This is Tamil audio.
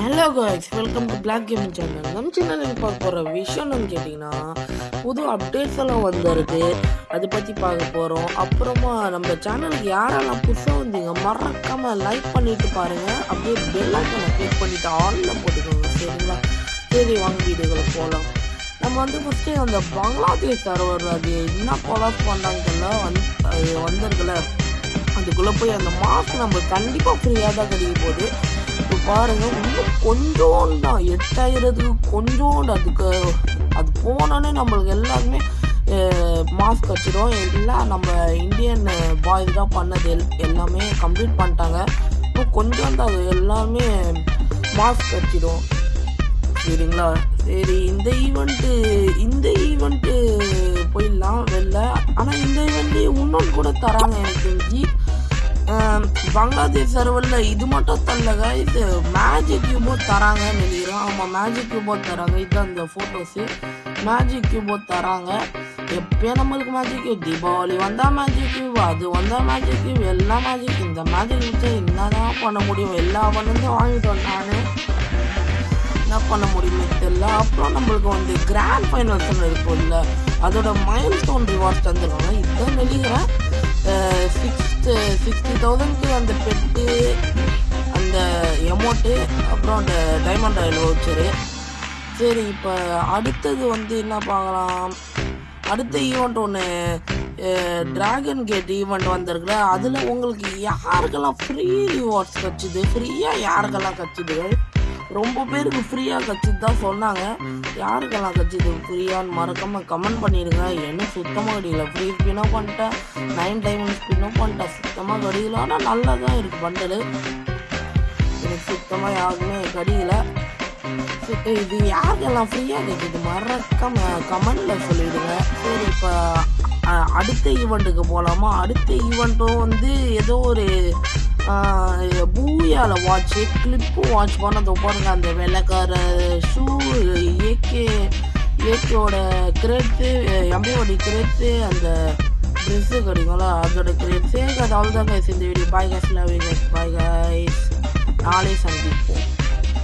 Hello guys welcome to black gaming channel நம்ம சேனலில் பார்க்க போகிற விஷயம் என்னன்னு கேட்டிங்கன்னா புது அப்டேட்ஸ் எல்லாம் வந்துருக்கு அதை பற்றி பார்க்க போகிறோம் அப்புறமா நம்ம சேனலுக்கு யாரெல்லாம் புதுசாக வந்தீங்க மறக்காமல் லைக் பண்ணிட்டு பாருங்கள் அப்படியே பெல் ஐக்கனை கிளிக் பண்ணிவிட்டு ஆனில் போட்டுக்கோங்க சரிங்களா? சரி வாங்க வீடியோக்குள்ள போகலாம் நம்ம வந்து ஃபஸ்ட்டு அந்த பங்களாதேஷ் சர்வர் அது என்ன கொலாஸ் பண்ணாங்கல்ல வந்து வந்திருக்குல்ல. அதுக்குள்ளே போய் அந்த மாஸ்க் நம்ம கண்டிப்பாக ஃப்ரீயாக தான் கிடைக்க போகுது. இப்போ பாருங்க இன்னும் கொஞ்சோண்டு தான் எட்டாயிரத்துக்கு கொஞ்சோண்டு அதுக்கு அது போனோன்னே நம்மளுக்கு எல்லாருமே மாஸ்க் வச்சிடும். எல்லாம் நம்ம இந்தியன் பாய்ஸ் தான் பண்ணது எல்- எல்லாமே கம்ப்ளீட் பண்ணிட்டாங்க. இன்னும் கொஞ்சம் அது எல்லாமே மாஸ்க் வச்சிடும். சரிங்களா? சரி இந்த ஈவெண்ட்டு இந்த ஈவெண்ட்டு போயிடலாம் வெளில. ஆனால் இந்த ஈவெண்ட்டு இன்னொன்று கூட தராங்க எனக்கு தெரிஞ்சு. பங்களாதேஷ் சர்வரில் இது மட்டும் தரலங்க இது மேஜிக் கியூபோர்ட் தராங்கன்னு நினைக்கிறேன். ஆமாம் மேஜிக் கியூபோர்ட் தராங்க. இதுதான் இந்த ஃபோட்டோஸு மேஜிக் கியூபோர்ட் தராங்க. எப்பயும் நம்மளுக்கு மேஜிக் கியூப் தீபாவளி வந்தால் மேஜிக் கியூப் அது வந்தால் மேஜிக் கியூப் எல்லா மேஜிக் இந்த மேஜிக் வச்சு என்னதான் பண்ண முடியும்? எல்லா பண்ணதும் வாங்கிட்டோம் நான். என்ன பண்ண முடியுமே தெரியல. அப்புறம் நம்மளுக்கு வந்து கிராண்ட் ஃபைனல்ஸ்னு இருக்கும்ல. அதோட மைல் ஸ்டோன் ரிவார்ட்ஸ் தந்துருவாங்க. இதுதான் நினைக்கிறேன். தௌசண்ட்க்கு அந்த பெட்டு அந்த எமௌண்ட்டு அப்புறம் அந்த டைமண்ட் ஆயில் வவுச்சரு சரி இப்போ அடுத்தது வந்து என்ன பார்க்கலாம்? அடுத்த ஈவெண்ட் ஒன்று ட்ராகன் கேட் ஈவெண்ட் வந்திருக்குல அதில் உங்களுக்கு யாருக்கெல்லாம் ஃப்ரீ ரிவார்ட்ஸ் கிடச்சிது ஃப்ரீயாக யாருக்கெல்லாம் கிடச்சிது ரொம்ப பேருக்கு ஃப்ரீயாக கட்சி தான் சொன்னாங்க. யாருக்கெல்லாம் கிடச்சிது ஃப்ரீயான்னு மறக்காமல் கமெண்ட் பண்ணிடுங்க. என்ன சுத்தமாக கிடைக்கல. ஃப்ரீ ஸ்பின்னும் பண்ணிட்டேன். நைன் டைமண்ட் ஸ்பின்னும் பண்ணிட்டேன். சுத்தமாக கடியில ஆனால் நல்லா தான் இருக்குது பண்டலு எனக்கு சுத்தமாக யாருக்குமே கடியில இது யாருக்கெல்லாம் ஃப்ரீயாக கிடைக்குது மறக்காம கமெண்டில் சொல்லிவிடுங்க சரி இப்போ அடுத்த ஈவெண்ட்டுக்கு போகலாமா அடுத்த ஈவெண்ட்டும் வந்து ஏதோ ஒரு பூயால வாட்ச்சு கிளிப்பு வாட்ச் பண்ணதை பாருங்க அந்த வெள்ளைக்கார ஷூ ஏகே ஏகேவோட கிரேட்ஸு எம்பையோட கிரெட்டு அந்த ட்ரெஸ்ஸு கிடைக்கும்ல அதோட கிரேட்ஸு அது அவ்வளோதான் கைஸ் இந்த video bye guys love guys bye guys நாளை சந்திப்போம்.